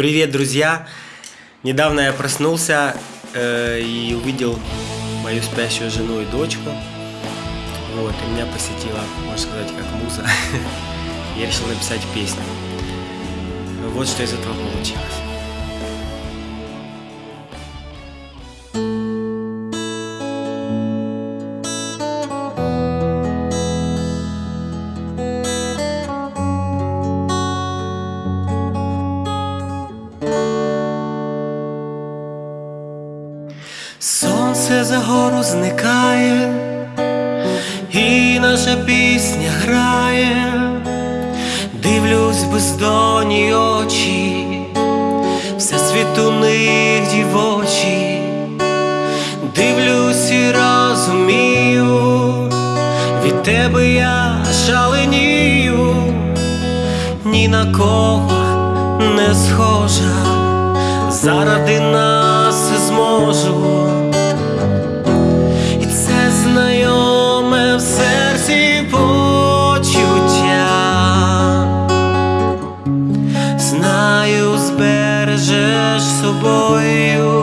Привет, друзья! Недавно я проснулся э, и увидел мою спящую жену и дочку. Вот, и меня посетила, можно сказать, как муза. Я решил написать песню. Вот что из этого получилось. За гору зникає, і наша пісня грає, дивлюсь бездонні очі, все світ у них дівочі, дивлюсь і розумію, від тебе я шаленію, ні на кого не схожа заради нас зможу, vô ưu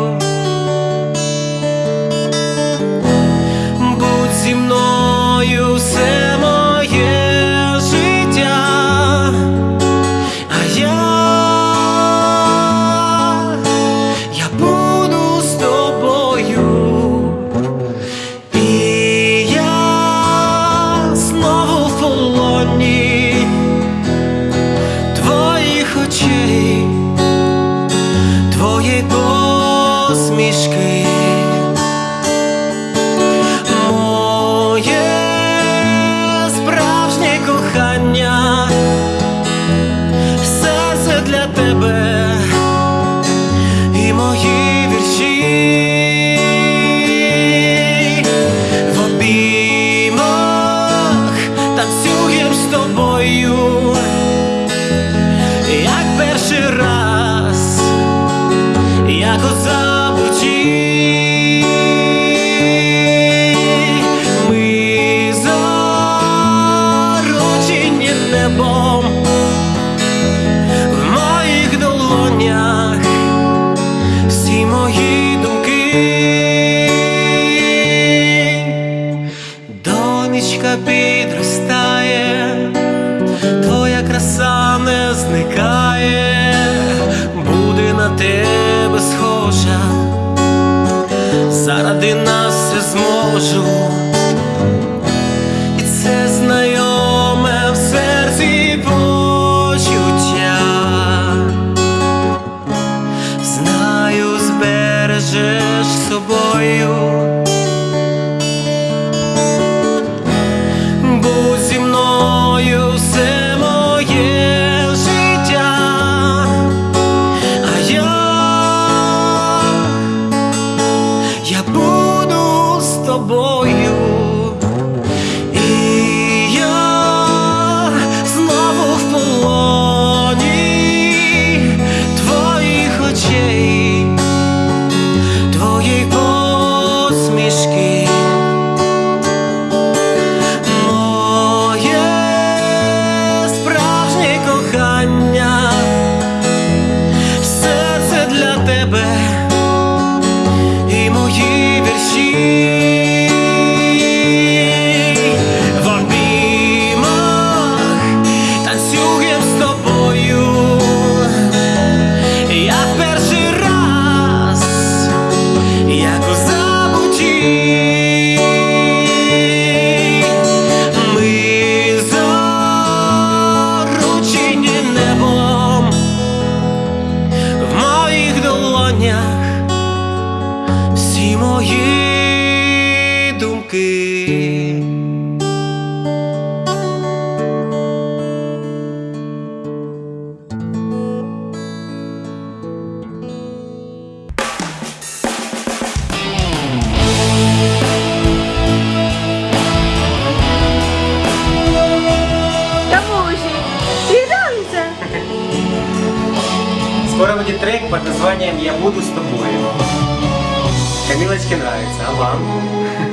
jak go zabudzić my zarodzin niebo заради нас все зможу. Буду долонях всі мої думки. Трек под названием «Я буду с тобой». Камилочке нравится, а вам?